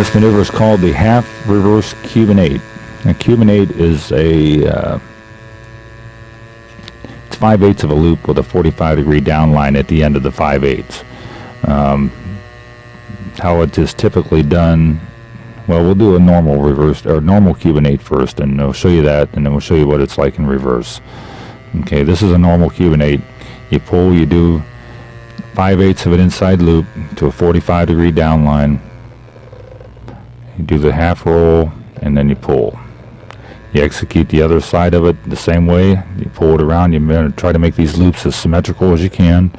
this maneuver is called the half reverse Cuban 8. A Cuban 8 is a uh, it's 5 eighths of a loop with a 45 degree down line at the end of the 5 eighths. Um, how it is typically done well we'll do a normal reverse or normal Cuban 8 first and I'll show you that and then we'll show you what it's like in reverse okay this is a normal Cuban 8 you pull you do 5 eighths of an inside loop to a 45 degree down line you do the half roll and then you pull. You execute the other side of it the same way. You pull it around. You try to make these loops as symmetrical as you can.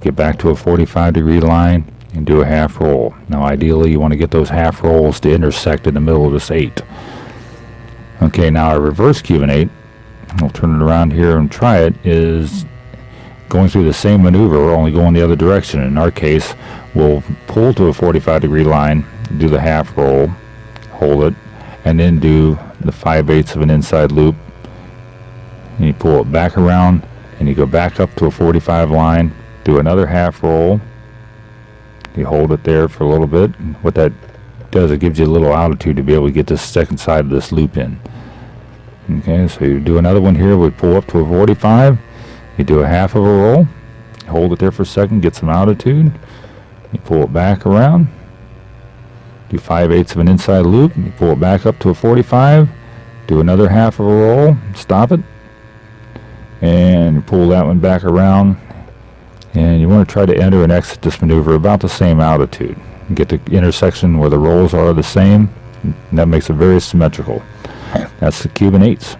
Get back to a 45 degree line and do a half roll. Now ideally you want to get those half rolls to intersect in the middle of this 8 okay now a reverse Cuban 8 I'll turn it around here and try it is going through the same maneuver only going the other direction. In our case we'll pull to a 45 degree line do the half roll hold it, and then do the 5 eighths of an inside loop. And you pull it back around, and you go back up to a 45 line, do another half roll. You hold it there for a little bit. What that does, it gives you a little altitude to be able to get this second side of this loop in. Okay, so you do another one here, we pull up to a 45, you do a half of a roll, hold it there for a second, get some altitude, you pull it back around, do 5 eighths of an inside loop, pull it back up to a 45, do another half of a roll, stop it, and pull that one back around, and you want to try to enter and exit this maneuver about the same altitude. Get the intersection where the rolls are the same, and that makes it very symmetrical. That's the Cuban 8s.